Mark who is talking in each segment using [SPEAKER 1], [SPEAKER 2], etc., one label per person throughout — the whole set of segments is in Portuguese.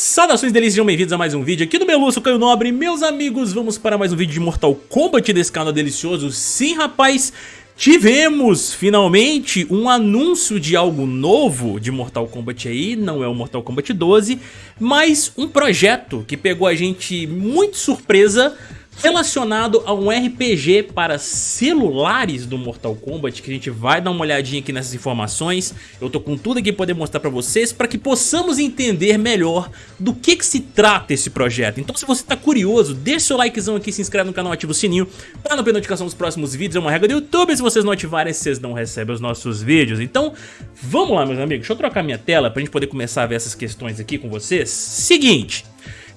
[SPEAKER 1] Saudações delícias, sejam bem-vindos a mais um vídeo aqui do Meluço Caio Nobre. Meus amigos, vamos para mais um vídeo de Mortal Kombat desse canal delicioso. Sim, rapaz, tivemos finalmente um anúncio de algo novo de Mortal Kombat aí. Não é o Mortal Kombat 12, mas um projeto que pegou a gente muito surpresa relacionado a um RPG para celulares do Mortal Kombat, que a gente vai dar uma olhadinha aqui nessas informações. Eu tô com tudo aqui para poder mostrar para vocês, para que possamos entender melhor do que, que se trata esse projeto. Então se você tá curioso, deixa seu likezão aqui, se inscreve no canal, ativa o sininho para não perder notificação dos próximos vídeos. É uma regra do YouTube, se vocês não ativarem, vocês não recebem os nossos vídeos. Então vamos lá meus amigos, deixa eu trocar minha tela para a gente poder começar a ver essas questões aqui com vocês. Seguinte...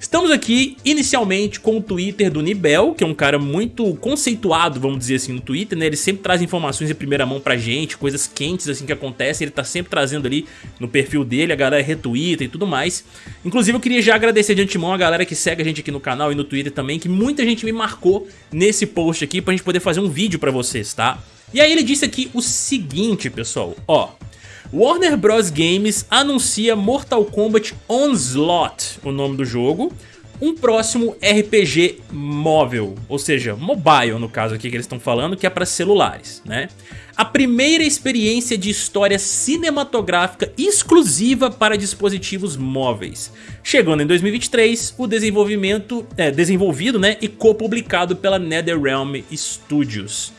[SPEAKER 1] Estamos aqui inicialmente com o Twitter do Nibel, que é um cara muito conceituado, vamos dizer assim, no Twitter, né? Ele sempre traz informações em primeira mão pra gente, coisas quentes assim que acontecem, ele tá sempre trazendo ali no perfil dele, a galera retuita e tudo mais. Inclusive eu queria já agradecer de antemão a galera que segue a gente aqui no canal e no Twitter também, que muita gente me marcou nesse post aqui pra gente poder fazer um vídeo pra vocês, tá? E aí ele disse aqui o seguinte, pessoal, ó... Warner Bros. Games anuncia Mortal Kombat Onslaught, o nome do jogo, um próximo RPG móvel, ou seja, mobile no caso aqui que eles estão falando, que é para celulares, né? A primeira experiência de história cinematográfica exclusiva para dispositivos móveis. Chegando em 2023, o desenvolvimento é desenvolvido né, e co-publicado pela NetherRealm Studios.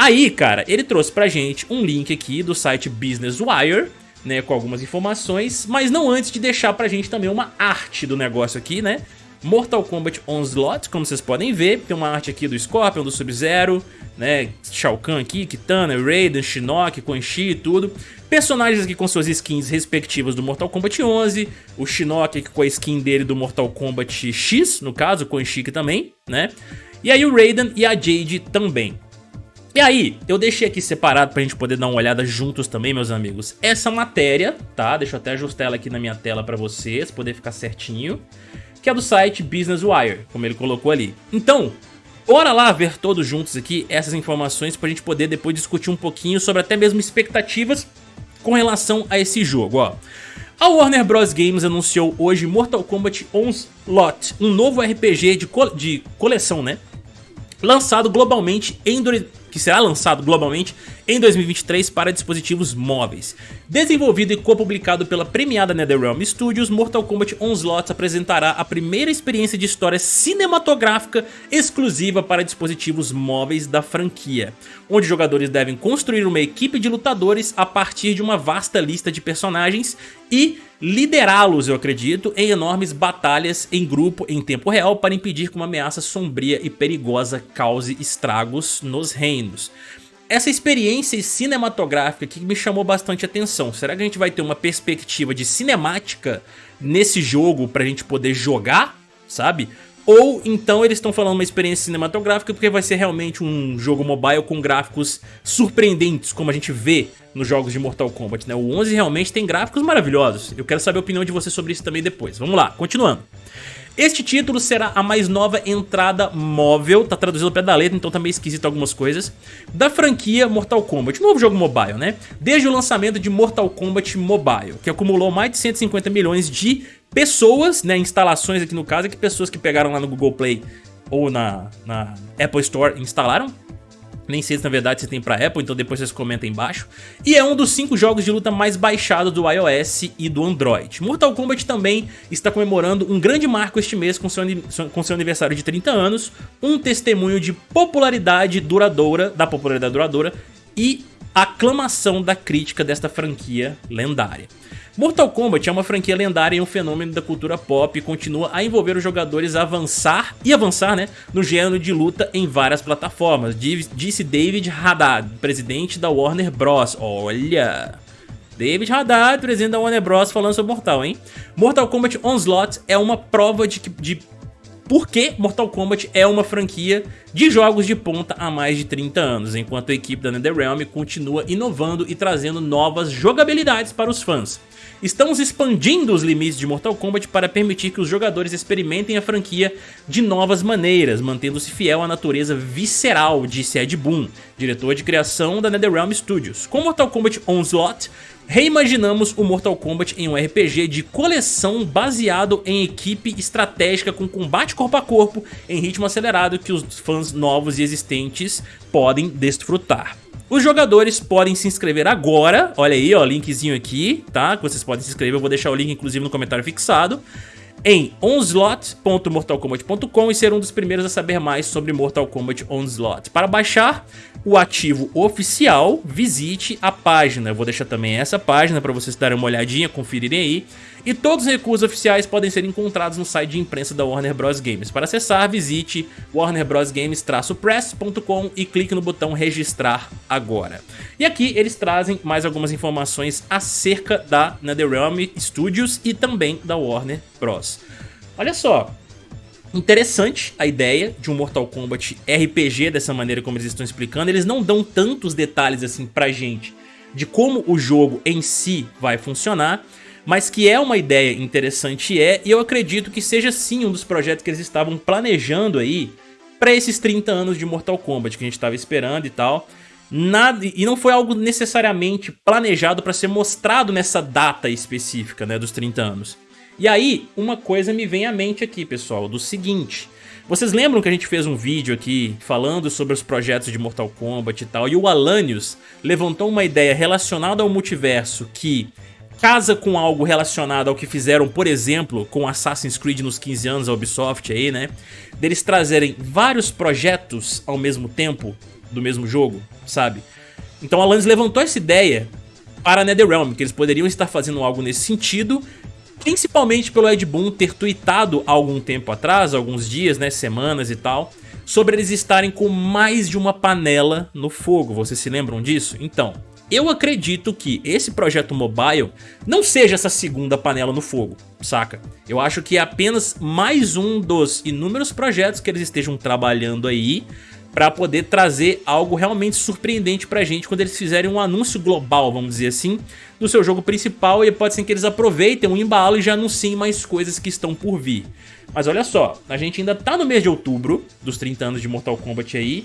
[SPEAKER 1] Aí, cara, ele trouxe pra gente um link aqui do site Business Wire, né, com algumas informações, mas não antes de deixar pra gente também uma arte do negócio aqui, né? Mortal Kombat Onslaught, como vocês podem ver, tem uma arte aqui do Scorpion, do Sub-Zero, né, Shao Kahn aqui, Kitana, Raiden, Shinnok, Quan Chi e tudo. Personagens aqui com suas skins respectivas do Mortal Kombat 11, o Shinnok aqui com a skin dele do Mortal Kombat X, no caso, o Quan Chi também, né? E aí o Raiden e a Jade também. E aí, eu deixei aqui separado pra gente poder dar uma olhada juntos também, meus amigos. Essa matéria, tá? Deixa eu até ajustar ela aqui na minha tela pra vocês, poder ficar certinho. Que é do site Business Wire, como ele colocou ali. Então, bora lá ver todos juntos aqui essas informações pra gente poder depois discutir um pouquinho sobre até mesmo expectativas com relação a esse jogo, ó. A Warner Bros. Games anunciou hoje Mortal Kombat Onslaught, um novo RPG de, co de coleção, né? Lançado globalmente em que será lançado globalmente em 2023 para dispositivos móveis. Desenvolvido e co-publicado pela premiada NetherRealm Studios, Mortal Kombat Onslaught apresentará a primeira experiência de história cinematográfica exclusiva para dispositivos móveis da franquia, onde jogadores devem construir uma equipe de lutadores a partir de uma vasta lista de personagens e liderá-los, eu acredito, em enormes batalhas em grupo em tempo real para impedir que uma ameaça sombria e perigosa cause estragos nos reinos. Essa experiência cinematográfica que me chamou bastante atenção. Será que a gente vai ter uma perspectiva de cinemática nesse jogo pra gente poder jogar, sabe? Ou então eles estão falando uma experiência cinematográfica porque vai ser realmente um jogo mobile com gráficos surpreendentes, como a gente vê nos jogos de Mortal Kombat, né? O 11 realmente tem gráficos maravilhosos. Eu quero saber a opinião de você sobre isso também depois. Vamos lá, continuando. Este título será a mais nova entrada móvel, tá traduzido ao pé da letra, então tá meio esquisito algumas coisas, da franquia Mortal Kombat, novo jogo mobile, né? Desde o lançamento de Mortal Kombat Mobile, que acumulou mais de 150 milhões de pessoas, né, instalações aqui no caso, é que pessoas que pegaram lá no Google Play ou na, na Apple Store instalaram. Nem sei se na verdade você tem pra Apple, então depois vocês comentem embaixo. E é um dos 5 jogos de luta mais baixados do iOS e do Android. Mortal Kombat também está comemorando um grande marco este mês com seu, com seu aniversário de 30 anos, um testemunho de popularidade duradoura, da popularidade duradoura e aclamação da crítica desta franquia lendária. Mortal Kombat é uma franquia lendária e um fenômeno da cultura pop e continua a envolver os jogadores a avançar e avançar né, no gênero de luta em várias plataformas, disse David Haddad, presidente da Warner Bros. Olha... David Haddad, presidente da Warner Bros. falando sobre Mortal, hein? Mortal Kombat Onslaught é uma prova de, de porque Mortal Kombat é uma franquia de jogos de ponta há mais de 30 anos, enquanto a equipe da NetherRealm continua inovando e trazendo novas jogabilidades para os fãs. Estamos expandindo os limites de Mortal Kombat para permitir que os jogadores experimentem a franquia de novas maneiras, mantendo-se fiel à natureza visceral, disse Ed Boon, diretor de criação da NetherRealm Studios. Com Mortal Kombat Onslaught, reimaginamos o Mortal Kombat em um RPG de coleção baseado em equipe estratégica com combate corpo a corpo em ritmo acelerado que os fãs novos e existentes podem desfrutar. Os jogadores podem se inscrever agora, olha aí, ó, linkzinho aqui, tá? Que vocês podem se inscrever, eu vou deixar o link inclusive no comentário fixado em onslot.mortalkombat.com e ser um dos primeiros a saber mais sobre Mortal Kombat Onslaught. Para baixar o ativo oficial, visite a página. Eu vou deixar também essa página para vocês darem uma olhadinha, conferirem aí. E todos os recursos oficiais podem ser encontrados no site de imprensa da Warner Bros. Games. Para acessar, visite warnerbrosgames-press.com e clique no botão registrar agora. E aqui eles trazem mais algumas informações acerca da NetherRealm Studios e também da Warner Bros. Olha só, Interessante a ideia de um Mortal Kombat RPG dessa maneira como eles estão explicando. Eles não dão tantos detalhes assim pra gente de como o jogo em si vai funcionar, mas que é uma ideia interessante é, e eu acredito que seja sim um dos projetos que eles estavam planejando aí para esses 30 anos de Mortal Kombat que a gente estava esperando e tal. Nada, e não foi algo necessariamente planejado para ser mostrado nessa data específica, né, dos 30 anos. E aí, uma coisa me vem à mente aqui, pessoal, do seguinte... Vocês lembram que a gente fez um vídeo aqui falando sobre os projetos de Mortal Kombat e tal, e o Alanios levantou uma ideia relacionada ao multiverso que casa com algo relacionado ao que fizeram, por exemplo, com Assassin's Creed nos 15 anos, a Ubisoft aí, né? Deles trazerem vários projetos ao mesmo tempo do mesmo jogo, sabe? Então Alanios levantou essa ideia para NetherRealm, que eles poderiam estar fazendo algo nesse sentido Principalmente pelo Ed Boon ter tweetado há algum tempo atrás, alguns dias, né, semanas e tal, sobre eles estarem com mais de uma panela no fogo. Vocês se lembram disso? Então, eu acredito que esse projeto mobile não seja essa segunda panela no fogo, saca? Eu acho que é apenas mais um dos inúmeros projetos que eles estejam trabalhando aí para poder trazer algo realmente surpreendente pra gente quando eles fizerem um anúncio global, vamos dizer assim, do seu jogo principal e pode ser que eles aproveitem o embalo e já anunciem mais coisas que estão por vir. Mas olha só, a gente ainda tá no mês de outubro, dos 30 anos de Mortal Kombat aí,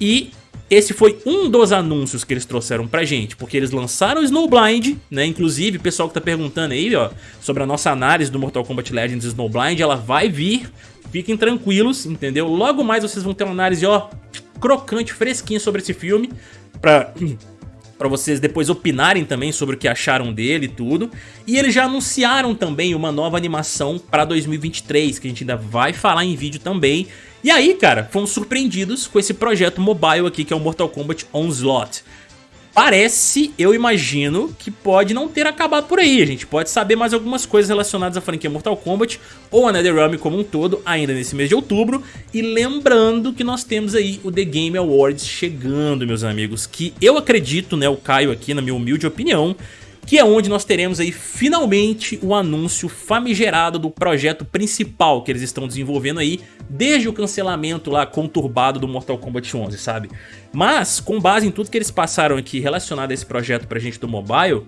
[SPEAKER 1] e esse foi um dos anúncios que eles trouxeram pra gente, porque eles lançaram o Snowblind, né? Inclusive, o pessoal que tá perguntando aí, ó, sobre a nossa análise do Mortal Kombat Legends Snowblind, ela vai vir, fiquem tranquilos, entendeu? Logo mais vocês vão ter uma análise, ó, crocante, fresquinha sobre esse filme, pra para vocês depois opinarem também sobre o que acharam dele e tudo. E eles já anunciaram também uma nova animação para 2023, que a gente ainda vai falar em vídeo também. E aí, cara, fomos surpreendidos com esse projeto mobile aqui, que é o Mortal Kombat Onslaught. Parece, eu imagino, que pode não ter acabado por aí. A gente pode saber mais algumas coisas relacionadas à franquia Mortal Kombat ou a NetherRealm como um todo, ainda nesse mês de outubro. E lembrando que nós temos aí o The Game Awards chegando, meus amigos, que eu acredito, né, o Caio aqui, na minha humilde opinião, que é onde nós teremos aí finalmente o anúncio famigerado do projeto principal que eles estão desenvolvendo aí, desde o cancelamento lá conturbado do Mortal Kombat 11, sabe? Mas, com base em tudo que eles passaram aqui relacionado a esse projeto pra gente do mobile,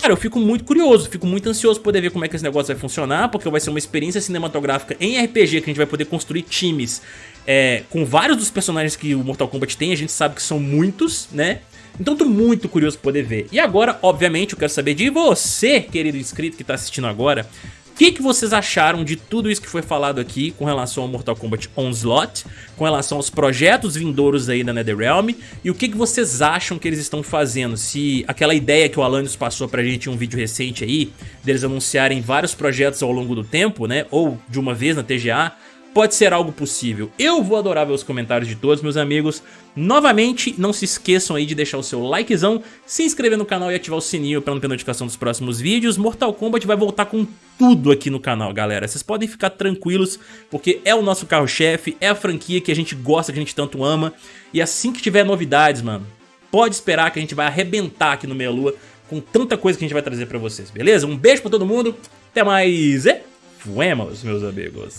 [SPEAKER 1] Cara, eu fico muito curioso, fico muito ansioso poder ver como é que esse negócio vai funcionar, porque vai ser uma experiência cinematográfica em RPG que a gente vai poder construir times é, com vários dos personagens que o Mortal Kombat tem, a gente sabe que são muitos, né? Então tô muito curioso pra poder ver. E agora, obviamente, eu quero saber de você, querido inscrito que tá assistindo agora, o que, que vocês acharam de tudo isso que foi falado aqui com relação ao Mortal Kombat Onslaught, com relação aos projetos vindouros aí da NetherRealm e o que, que vocês acham que eles estão fazendo? Se aquela ideia que o Alanios passou pra gente em um vídeo recente aí, deles anunciarem vários projetos ao longo do tempo, né, ou de uma vez na TGA, pode ser algo possível. Eu vou adorar ver os comentários de todos, meus amigos. Novamente, não se esqueçam aí de deixar o seu likezão, se inscrever no canal e ativar o sininho para não ter notificação dos próximos vídeos. Mortal Kombat vai voltar com tudo aqui no canal, galera. Vocês podem ficar tranquilos, porque é o nosso carro-chefe, é a franquia que a gente gosta, que a gente tanto ama. E assim que tiver novidades, mano, pode esperar que a gente vai arrebentar aqui no Meia Lua com tanta coisa que a gente vai trazer pra vocês, beleza? Um beijo pra todo mundo, até mais e fuemos, meus amigos.